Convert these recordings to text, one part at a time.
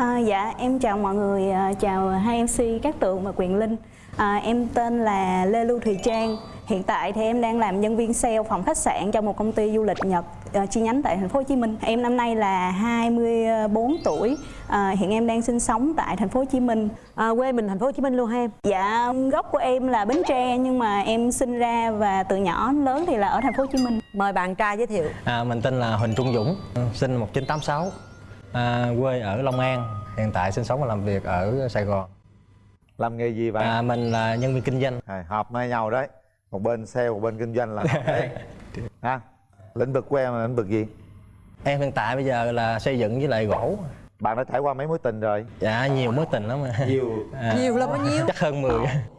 À, dạ em chào mọi người, à, chào hai MC Cát Tường và Quyền Linh. À, em tên là Lê Lưu Thùy Trang. Hiện tại thì em đang làm nhân viên sale phòng khách sạn cho một công ty du lịch Nhật à, chi nhánh tại thành phố Hồ Chí Minh. Em năm nay là 24 tuổi. À, hiện em đang sinh sống tại thành phố Hồ Chí Minh. À, quê mình thành phố Hồ Chí Minh luôn ha em? Dạ gốc của em là Bến Tre nhưng mà em sinh ra và từ nhỏ lớn thì là ở thành phố Hồ Chí Minh. Mời bạn trai giới thiệu. À, mình tên là Huỳnh Trung Dũng, sinh năm 1986, à, quê ở Long An, hiện tại sinh sống và làm việc ở Sài Gòn. làm nghề gì vậy À, mình là nhân viên kinh doanh. à, hợp với nhau đấy một bên sale một bên kinh doanh là đấy ha lĩnh vực của em là lĩnh vực gì Em hiện tại bây giờ là xây dựng với lại gỗ. bạn đã trải qua mấy mối tình rồi Dạ nhiều mối tình lắm. nhiều À, Nhiều là bao nhiêu? Chắc hơn 10.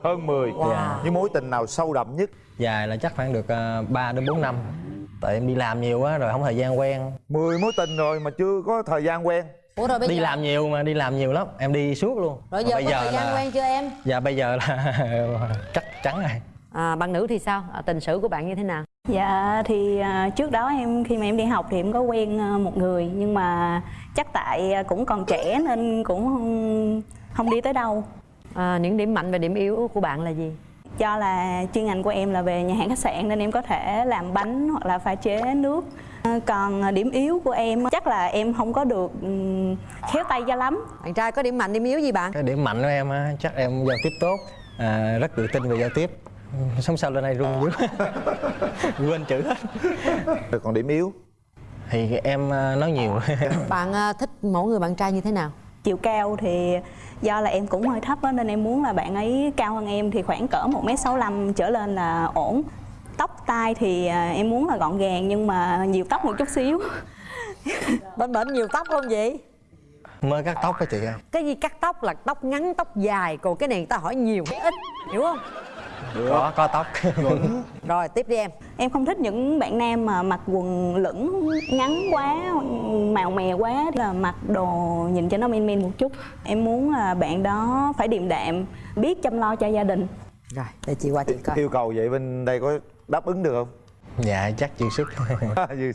hơn 10 Wow. những mối tình nào sâu đậm nhất Dài là chắc khoảng được uh, 3 đến 4 năm. Tại em đi làm nhiều quá rồi không thời gian quen. 10 mối tình rồi mà chưa có thời gian quen Ủa rồi bây Đi giờ làm nhiều mà đi làm nhiều lắm, em đi suốt luôn. rồi giờ có thời gian là quen chưa em? Dạ bây giờ là chắc chắn rồi. À, bạn nữ thì sao? À, tình sử của bạn như thế nào? Dạ thì à, trước đó em khi mà em đi học thì em có quen à, một người nhưng mà chắc tại à, cũng còn trẻ nên cũng không, không đi tới đâu. À, những điểm mạnh và điểm yếu của bạn là gì? Do là chuyên ngành của em là về nhà hàng khách sạn nên em có thể làm bánh hoặc là pha chế nước. À, Còn điểm yếu của em chắc là em không có được khéo tay cho lắm. Bạn trai có điểm mạnh, điểm yếu gì bạn? Cái điểm mạnh của em á, chắc em giao tiếp tốt, à, rất tự tin về giao tiếp. Sống sao lên đây run dữ Quên chữ hết rồi còn điểm yếu Thì em à, nói nhiều Bạn à, thích mẫu người bạn trai như thế nào? Chiều cao thì do là em cũng hơi thấp á, nên em muốn là bạn ấy cao hơn em thì khoảng cỡ 1m65 trở lên là ổn. Tóc tai thì à, em muốn là gọn gàng nhưng mà nhiều tóc một chút xíu. Bên bệnh nhiều tóc không vậy? Mới cắt tóc á chị ơi Cái gì cắt tóc là tóc ngắn, tóc dài Còn cái này người ta hỏi nhiều hay ít Hiểu không? Có, có tóc. Rồi tiếp đi em. Em không thích những bạn nam mà mặc quần lửng ngắn quá, màu mè quá là mặc đồ nhìn cho nó men men một chút. Em muốn là bạn đó phải điềm đạm, biết chăm lo cho gia đình. Rồi, để chị qua chị coi. Yêu cầu vậy bên đây có đáp ứng được không? Dạ chắc chịu sức.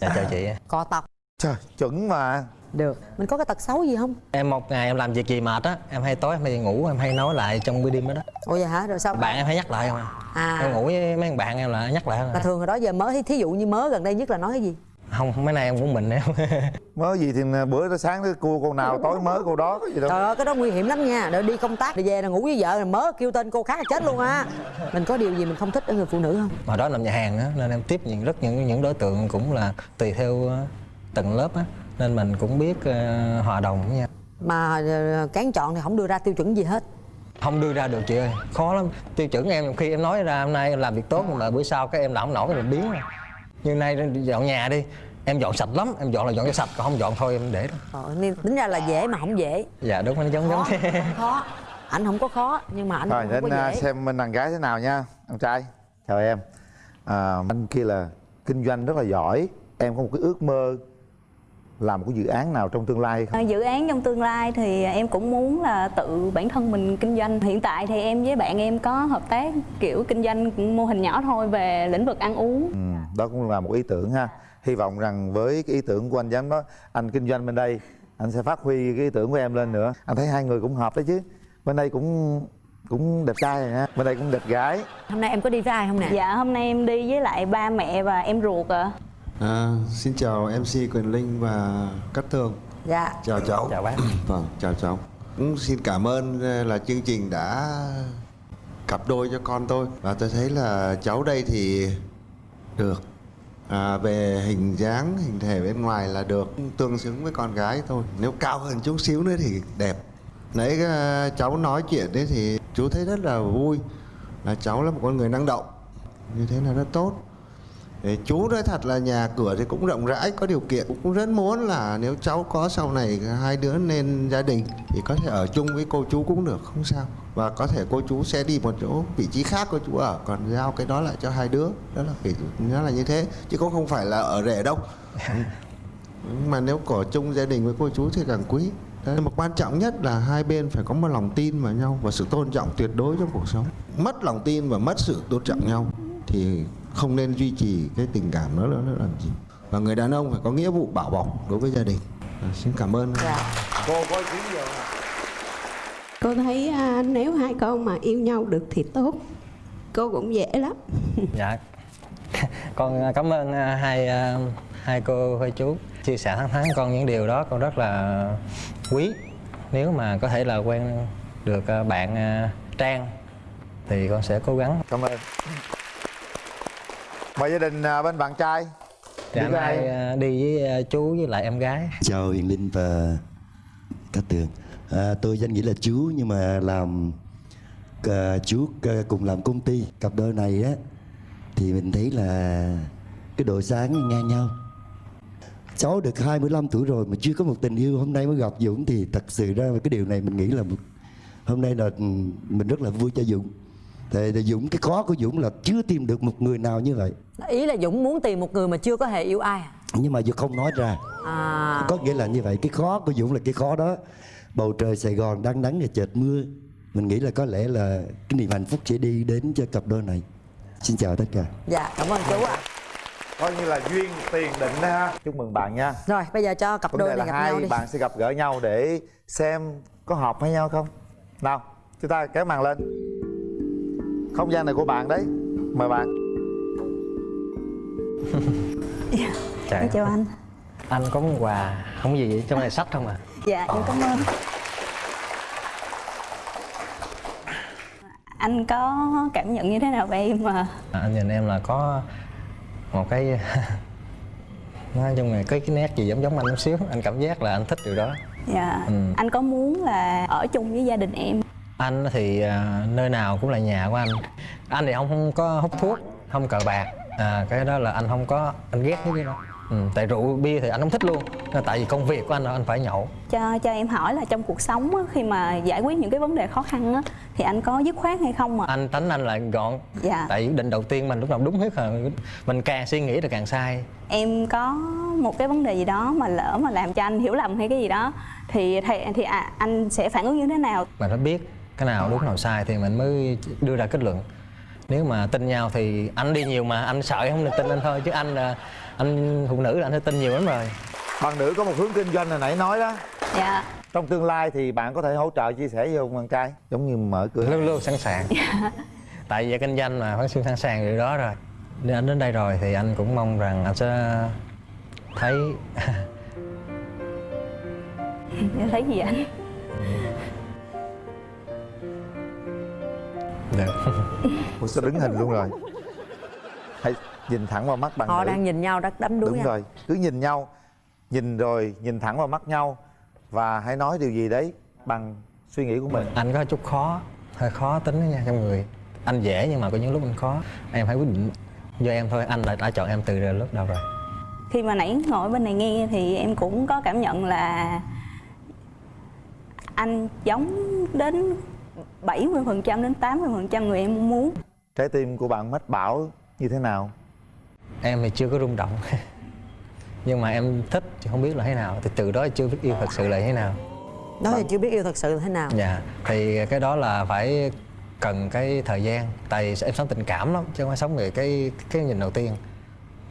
Dạ chào chị. Co tóc trời chuẩn mà Được Mình có cái tật xấu gì không? Em một ngày em làm việc gì mệt á Em hay tối em hay ngủ em hay nói lại trong bữa đêm đó, đó Ủa vậy hả? Rồi sao? Bạn em hay nhắc lại không à À. Em ngủ với mấy thằng bạn em là nhắc lại không Mà à. thường hồi đó giờ mới thí dụ như mới gần đây nhất là nói cái gì? Không mấy nay em cũng mình em mớ gì thì bữa đó sáng đó cua cô nào tối mới cô đó có gì đâu Trời ơi cái đó nguy hiểm lắm nha Rồi đi công tác rồi về là ngủ với vợ rồi mớ kêu tên cô khác là chết luôn á Mình có điều gì mình không thích ở người phụ nữ không? Hồi đó làm nhà hàng á Nên em tiếp những rất những những đối tượng cũng là tùy theo từng lớp á Nên mình cũng biết ờ, hòa đồng với nhau. Mà ờ, cán chọn thì không đưa ra tiêu chuẩn gì hết. Không đưa ra được chị ơi khó lắm. Tiêu chuẩn em khi em nói ra hôm nay em làm việc tốt mà bữa sau cái em làm không nổi rồi biến rồi. như nay dọn nhà đi em dọn sạch lắm em dọn là dọn cho sạch còn không dọn thôi em để đó. Ờ, nên tính ra là dễ mà không dễ. Dạ đúng nó giống giống khó, thế. không khó. Ảnh không có khó nhưng mà ảnh rồi không có dễ. xem bên đàn gái thế nào nha anh trai. Chào em. À, anh kia là kinh doanh rất là giỏi em có một cái ước mơ làm một cái dự án nào trong tương lai không? À, dự án trong tương lai thì em cũng muốn là tự bản thân mình kinh doanh. Hiện tại thì em với bạn em có hợp tác kiểu kinh doanh mô hình nhỏ thôi về lĩnh vực ăn uống. ừ, đó cũng là một ý tưởng ha. Hy vọng rằng với cái ý tưởng của anh giám đó anh kinh doanh bên đây anh sẽ phát huy cái ý tưởng của em lên nữa. Anh thấy hai người cũng hợp đấy chứ. Bên đây cũng cũng đẹp trai rồi nha bên đây cũng đẹp gái. Hôm nay em có đi với ai không nè? Dạ hôm nay em đi với lại ba mẹ và em ruột ạ. À, xin chào MC Quyền Linh và Cát Tường. Dạ. Chào cháu. Chào bác. Vâng, chào cháu. Cũng xin cảm ơn ờ, là chương trình đã cặp đôi cho con tôi. Và tôi thấy là cháu đây thì được. À, Về hình dáng, hình thể bên ngoài là được. Tương xứng với con gái thôi. Nếu cao hơn chút xíu nữa thì đẹp. Nãy ờ, cháu nói chuyện đấy thì chú thấy rất là vui. Là cháu là một con người năng động. Như thế là rất tốt Chú nói thật là nhà cửa thì cũng rộng rãi có điều kiện. Cũng rất muốn là nếu cháu có sau này hai đứa nên gia đình thì có thể ở chung với cô chú cũng được không sao. Và có thể cô chú sẽ đi một chỗ vị trí khác cô chú ở còn giao cái đó lại cho hai đứa. Đó là kiểu nó là như thế chứ cũng không phải là ở rể đâu. Mà nếu có chung gia đình với cô chú thì càng quý. Đấy, mà quan trọng nhất là hai bên phải có một lòng tin vào nhau và sự tôn trọng tuyệt đối trong cuộc sống. Mất lòng tin và mất sự tôn trọng nhau thì không nên duy trì cái tình cảm đó nữa làm gì? Và người đàn ông phải có nghĩa vụ bảo bọc đối với gia đình. À, xin cảm ơn. Dạ. Cô kiến gì không Cô thấy à, nếu hai con mà yêu nhau được thì tốt. Cô cũng dễ lắm. Dạ. Con à, cảm ơn à, hai à, hai cô hai chú chia sẻ thẳng thắn con những điều đó. Con rất là quý. Nếu mà có thể là quen được à, bạn à, trang thì con sẽ cố gắng. Cảm ơn mời gia đình à, bên bạn trai? Thì Đi hai à, đi với à, chú với lại em gái. Chào Hiền Linh và Cát Tường. À, Tôi danh nghĩa là chú nhưng mà làm à, chú cùng làm công ty. Cặp đôi này á thì mình thấy là cái độ sáng ngang nhau. Cháu được 25 tuổi rồi mà chưa có một tình yêu hôm nay mới gặp Dũng thì thật sự ra cái điều này mình nghĩ là một- hôm nay là ừ, mình rất là vui cho Dũng Thì, thì Dũng cái khó của Dũng là chưa tìm được một người nào như vậy. Ý là dũng muốn tìm một người mà chưa có hề yêu ai à? nhưng mà Dũng không nói ra. À. Có nghĩa là như vậy cái khó của Dũng là cái khó đó. Bầu trời Sài Gòn đang nắng và chợt mưa. Mình nghĩ là có lẽ là cái niềm hạnh phúc sẽ đi đến cho cặp đôi này. Xin chào tất cả. Dạ cảm ơn chú ạ. Coi như là duyên tiền định đó ha. Chúc mừng bạn nha. Rồi bây giờ cho cặp vấn đôi này là gặp nhau hai đi. bạn sẽ gặp gỡ nhau để xem có hợp với nhau không. Nào chúng ta kéo màn lên không gian này của bạn đấy. Mời bạn. Trời em chào anh. Anh có món quà không gì vậy? trong này sách không à? Dạ em cảm ơn. Anh có cảm nhận như thế nào về em mà? À, anh nhìn em là có một cái nói chung là cái cái nét gì giống giống anh chút xíu. Anh cảm giác là anh thích điều đó. Dạ. Ừ. anh có muốn là ở chung với gia đình em anh thì à, nơi nào cũng là nhà của anh. Anh thì không không có hút thuốc không cờ bạc. À, cái đó là anh không có anh ghét cái đó. Ừ, tại rượu bia thì anh không thích luôn. Tại vì công việc của anh là anh phải nhậu. Cho cho em hỏi là trong cuộc sống á, khi mà giải quyết những cái vấn đề khó khăn á, thì anh có dứt khoát hay không ạ? Anh tánh anh là gọn. Dạ. tại quyết định đầu tiên mình lúc nào đúng hết rồi. Mình càng suy nghĩ là càng sai. Em có một cái vấn đề gì đó mà lỡ mà làm cho anh hiểu lầm hay cái gì đó thì thì, thì à, anh sẽ phản ứng như thế nào? Mình phải biết cái nào đúng nào sai thì mình mới đưa ra kết luận. Nếu mà tin nhau thì anh đi nhiều mà anh sợ không được tin anh thôi chứ anh là anh phụ nữ là anh phải tin nhiều lắm rồi. Bạn nữ có một hướng kinh doanh hồi nãy nói đó. Dạ. Trong tương lai thì bạn có thể hỗ trợ chia sẻ với ông bạn trai? Giống như mở cửa. Luôn luôn sẵn sàng. Tại vì kinh doanh mà phải xuyên sẵn sàng điều đó rồi. Nên anh đến đây rồi thì anh cũng mong rằng anh sẽ thấy thấy gì anh Ủa sao đứng hình luôn rồi? Hãy nhìn thẳng vào mắt bạn họ nữ? đang nhìn nhau rất đắm đuối đúng nhau. rồi cứ nhìn nhau nhìn rồi nhìn thẳng vào mắt nhau và hãy nói điều gì đấy bằng suy nghĩ của mình. Anh có chút khó hơi khó tính đó nha trong người. Anh dễ nhưng mà có những lúc anh khó. Em phải quyết định do em thôi anh đã, đã chọn em từ lúc đầu rồi. Khi mà nãy ngồi bên này nghe thì em cũng có cảm nhận là anh giống đến 70% đến 80% người em mong muốn. Trái tim của bạn mách bảo như thế nào? Em thì chưa có rung động. Nhưng mà em thích chứ không biết là thế nào. Thì từ đó chưa biết yêu thật sự là thế nào. Đó thì chưa biết yêu thật sự thế nào. Dạ thì cái đó là phải cần cái thời gian. Tại vì em sống tình cảm lắm chứ không phải sống về cái cái nhìn đầu tiên.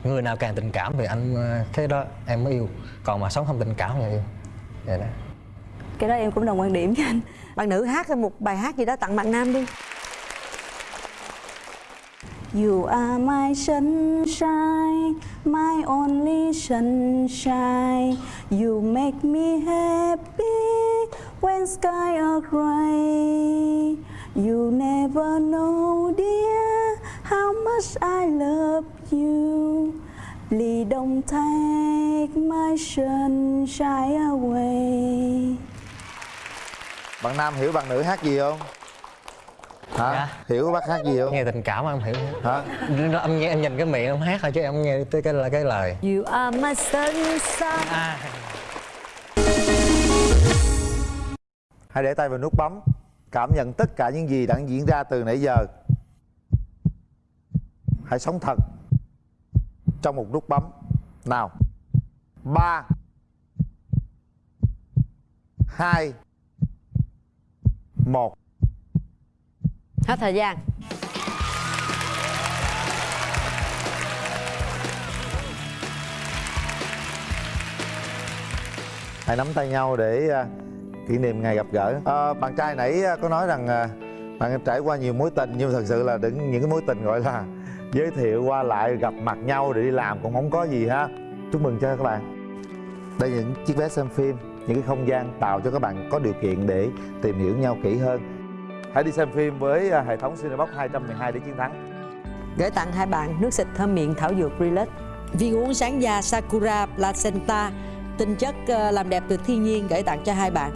Người nào càng tình cảm thì anh cái đó em mới yêu. Còn mà sống không tình cảm thì yêu. Vậy đó. Cái đó em cũng đồng quan điểm với anh bạn nữ hát một bài hát gì đó tặng bạn nam đi You are my sunshine, my only sunshine. You make me happy when sky are gray. You never know, dear, how much I love you. Please don't take my sunshine away bạn nam hiểu bạn nữ hát gì không? Hả? Dạ. hiểu bác hát gì không? Nghe tình cảm em hiểu. Hả? Em nghe em nhìn cái miệng em hát thôi chứ em không nghe tới cái cái lời. You are my sunshine. À, hãy để tay vào nút bấm. Cảm nhận tất cả những gì đang diễn ra từ nãy giờ. Hãy sống thật. Trong một nút bấm. Nào. Ba. Hai một. Hết thời gian. Hãy nắm tay nhau để à, kỷ niệm ngày gặp gỡ. À, bạn trai nãy có nói rằng bạn trải qua nhiều mối tình nhưng thật sự là đừng những cái mối tình gọi là giới thiệu qua lại gặp mặt nhau để đi làm cũng không có gì ha. Chúc mừng cho các bạn. Đây là những chiếc vé xem phim những cái không gian tạo cho các bạn có điều kiện để tìm hiểu nhau kỹ hơn. Hãy đi xem phim với à, hệ thống Cinebox 212 để chiến thắng. Gửi tặng hai bạn nước xịt thơm miệng thảo dược Relax. Viên uống sáng da Sakura Placenta. Tinh chất ờ, làm đẹp từ thiên nhiên gửi tặng cho hai bạn